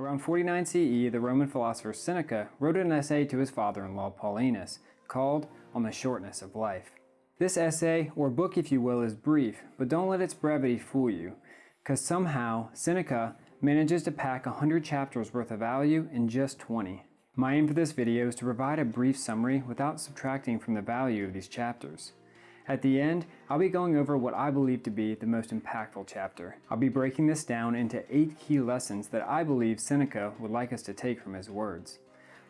Around 49 CE, the Roman philosopher Seneca wrote an essay to his father-in-law Paulinus called On the Shortness of Life. This essay, or book if you will, is brief, but don't let its brevity fool you, because somehow Seneca manages to pack 100 chapters worth of value in just 20. My aim for this video is to provide a brief summary without subtracting from the value of these chapters. At the end, I'll be going over what I believe to be the most impactful chapter. I'll be breaking this down into eight key lessons that I believe Seneca would like us to take from his words.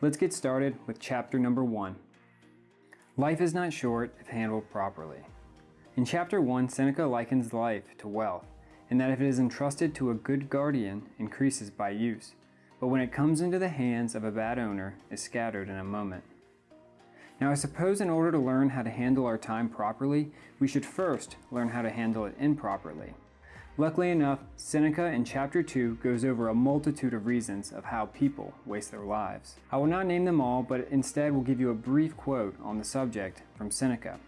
Let's get started with chapter number one. Life is not short if handled properly. In chapter one, Seneca likens life to wealth, and that if it is entrusted to a good guardian, increases by use, but when it comes into the hands of a bad owner, is scattered in a moment. Now I suppose in order to learn how to handle our time properly, we should first learn how to handle it improperly. Luckily enough, Seneca in chapter 2 goes over a multitude of reasons of how people waste their lives. I will not name them all, but instead will give you a brief quote on the subject from Seneca.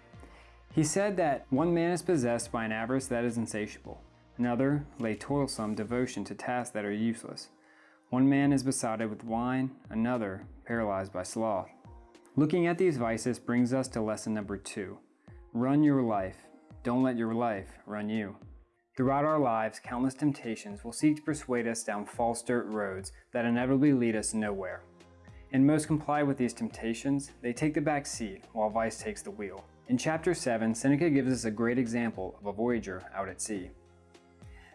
He said that one man is possessed by an avarice that is insatiable. Another lay toilsome devotion to tasks that are useless. One man is besotted with wine, another paralyzed by sloth. Looking at these vices brings us to lesson number two. Run your life. Don't let your life run you. Throughout our lives, countless temptations will seek to persuade us down false dirt roads that inevitably lead us nowhere. And most comply with these temptations, they take the back seat while vice takes the wheel. In chapter 7, Seneca gives us a great example of a voyager out at sea.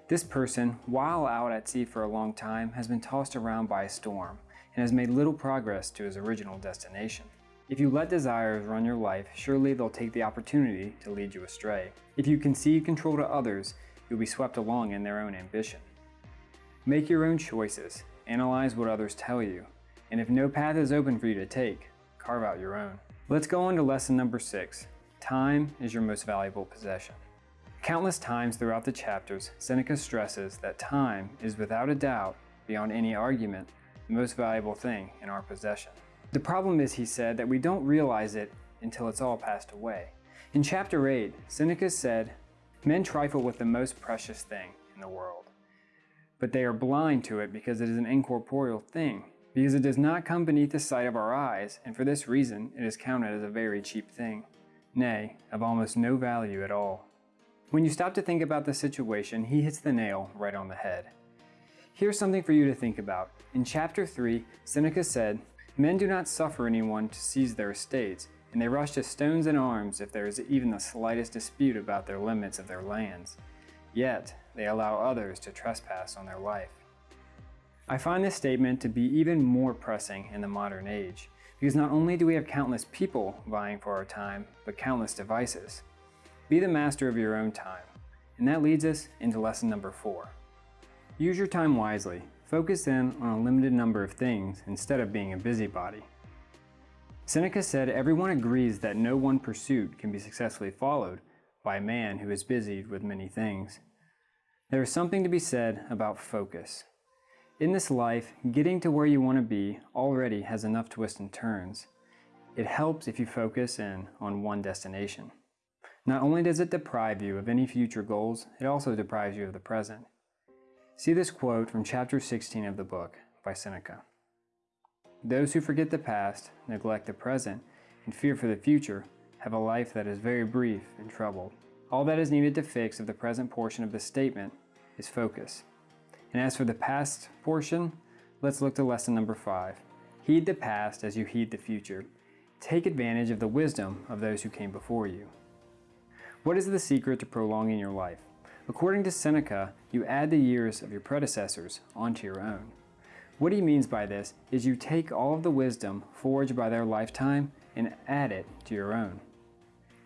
This person, while out at sea for a long time, has been tossed around by a storm and has made little progress to his original destination. If you let desires run your life, surely they'll take the opportunity to lead you astray. If you concede control to others, you'll be swept along in their own ambition. Make your own choices, analyze what others tell you, and if no path is open for you to take, carve out your own. Let's go on to lesson number six. Time is your most valuable possession. Countless times throughout the chapters, Seneca stresses that time is without a doubt, beyond any argument, the most valuable thing in our possession. The problem is, he said, that we don't realize it until it's all passed away. In chapter 8, Seneca said, Men trifle with the most precious thing in the world, but they are blind to it because it is an incorporeal thing, because it does not come beneath the sight of our eyes, and for this reason it is counted as a very cheap thing, nay, of almost no value at all. When you stop to think about the situation, he hits the nail right on the head. Here's something for you to think about. In chapter 3, Seneca said, Men do not suffer anyone to seize their estates, and they rush to stones and arms if there is even the slightest dispute about their limits of their lands. Yet, they allow others to trespass on their life. I find this statement to be even more pressing in the modern age, because not only do we have countless people vying for our time, but countless devices. Be the master of your own time. And that leads us into lesson number four. Use your time wisely Focus in on a limited number of things instead of being a busybody. Seneca said everyone agrees that no one pursuit can be successfully followed by a man who is busied with many things. There is something to be said about focus. In this life, getting to where you want to be already has enough twists and turns. It helps if you focus in on one destination. Not only does it deprive you of any future goals, it also deprives you of the present. See this quote from chapter 16 of the book by Seneca. Those who forget the past, neglect the present, and fear for the future have a life that is very brief and troubled. All that is needed to fix of the present portion of the statement is focus. And as for the past portion, let's look to lesson number five. Heed the past as you heed the future. Take advantage of the wisdom of those who came before you. What is the secret to prolonging your life? According to Seneca, you add the years of your predecessors onto your own. What he means by this is you take all of the wisdom forged by their lifetime and add it to your own.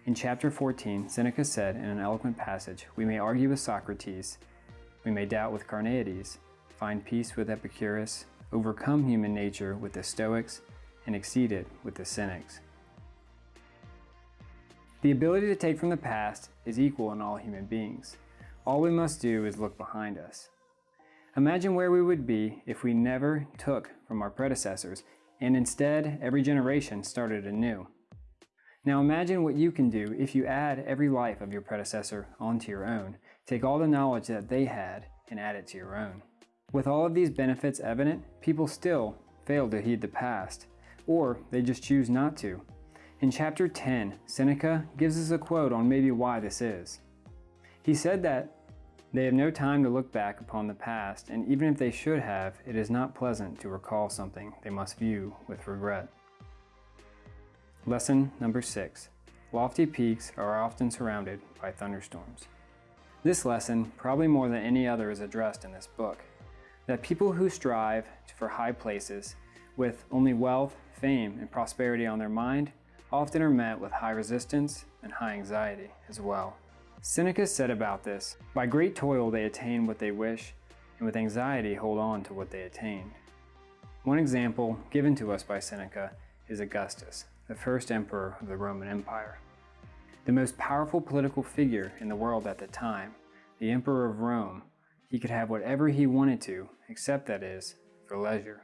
In chapter 14, Seneca said in an eloquent passage, We may argue with Socrates, we may doubt with Carneades, find peace with Epicurus, overcome human nature with the Stoics, and exceed it with the Cynics. The ability to take from the past is equal in all human beings. All we must do is look behind us. Imagine where we would be if we never took from our predecessors and instead every generation started anew. Now imagine what you can do if you add every life of your predecessor onto your own. Take all the knowledge that they had and add it to your own. With all of these benefits evident, people still fail to heed the past, or they just choose not to. In chapter 10, Seneca gives us a quote on maybe why this is. He said that they have no time to look back upon the past, and even if they should have, it is not pleasant to recall something they must view with regret. Lesson number six. Lofty peaks are often surrounded by thunderstorms. This lesson, probably more than any other, is addressed in this book. That people who strive for high places with only wealth, fame, and prosperity on their mind often are met with high resistance and high anxiety as well. Seneca said about this, by great toil they attain what they wish, and with anxiety hold on to what they attained. One example given to us by Seneca is Augustus, the first emperor of the Roman Empire. The most powerful political figure in the world at the time, the emperor of Rome, he could have whatever he wanted to, except that is, for leisure.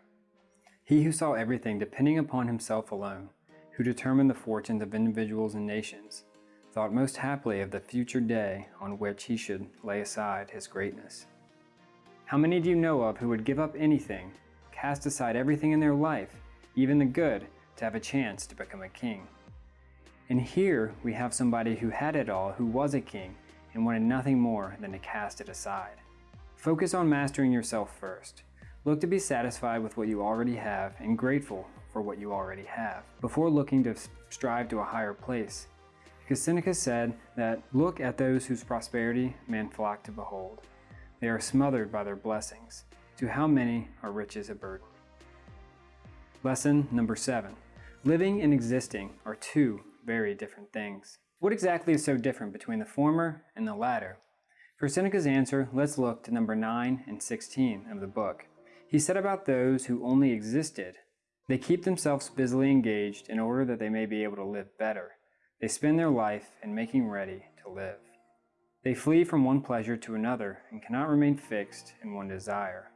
He who saw everything depending upon himself alone, who determined the fortunes of individuals and nations, thought most happily of the future day on which he should lay aside his greatness. How many do you know of who would give up anything, cast aside everything in their life, even the good, to have a chance to become a king? And here we have somebody who had it all, who was a king, and wanted nothing more than to cast it aside. Focus on mastering yourself first. Look to be satisfied with what you already have and grateful for what you already have, before looking to strive to a higher place because Seneca said that look at those whose prosperity men flock to behold. They are smothered by their blessings. To how many are riches a burden? Lesson number seven. Living and existing are two very different things. What exactly is so different between the former and the latter? For Seneca's answer, let's look to number 9 and 16 of the book. He said about those who only existed, they keep themselves busily engaged in order that they may be able to live better. They spend their life in making ready to live. They flee from one pleasure to another and cannot remain fixed in one desire.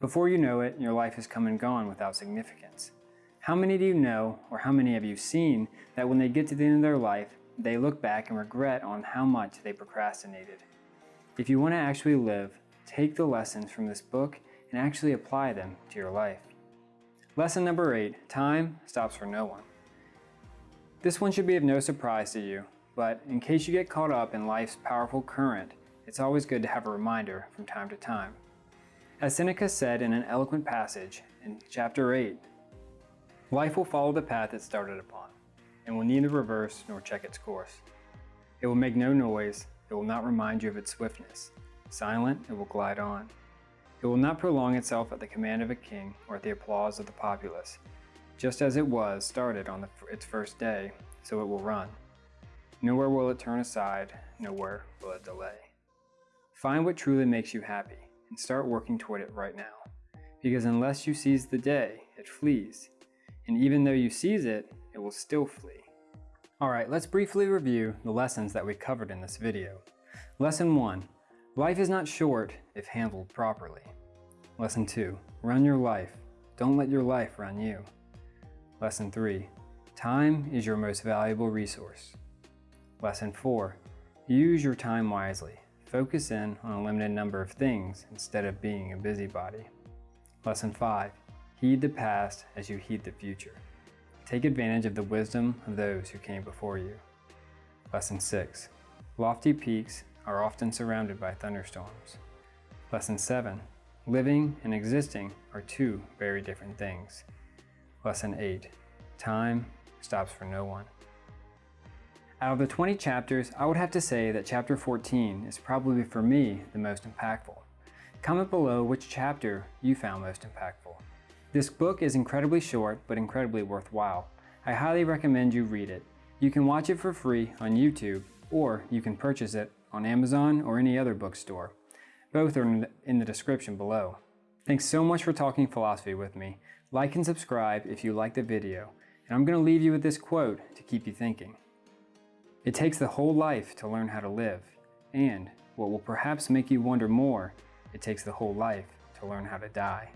Before you know it, your life has come and gone without significance. How many do you know, or how many have you seen, that when they get to the end of their life, they look back and regret on how much they procrastinated? If you want to actually live, take the lessons from this book and actually apply them to your life. Lesson number eight, time stops for no one. This one should be of no surprise to you, but in case you get caught up in life's powerful current, it's always good to have a reminder from time to time. As Seneca said in an eloquent passage in chapter 8, life will follow the path it started upon, and will neither reverse nor check its course. It will make no noise, it will not remind you of its swiftness. Silent, it will glide on. It will not prolong itself at the command of a king or at the applause of the populace, just as it was started on the, its first day, so it will run. Nowhere will it turn aside, nowhere will it delay. Find what truly makes you happy and start working toward it right now. Because unless you seize the day, it flees. And even though you seize it, it will still flee. Alright, let's briefly review the lessons that we covered in this video. Lesson 1. Life is not short if handled properly. Lesson 2. Run your life. Don't let your life run you. Lesson 3. Time is your most valuable resource. Lesson 4. Use your time wisely. Focus in on a limited number of things instead of being a busybody. Lesson 5. Heed the past as you heed the future. Take advantage of the wisdom of those who came before you. Lesson 6. Lofty peaks are often surrounded by thunderstorms. Lesson 7. Living and existing are two very different things. Lesson 8. Time stops for no one. Out of the 20 chapters, I would have to say that chapter 14 is probably for me the most impactful. Comment below which chapter you found most impactful. This book is incredibly short, but incredibly worthwhile. I highly recommend you read it. You can watch it for free on YouTube, or you can purchase it on Amazon or any other bookstore. Both are in the description below. Thanks so much for talking philosophy with me. Like and subscribe if you like the video, and I'm going to leave you with this quote to keep you thinking. It takes the whole life to learn how to live, and what will perhaps make you wonder more, it takes the whole life to learn how to die.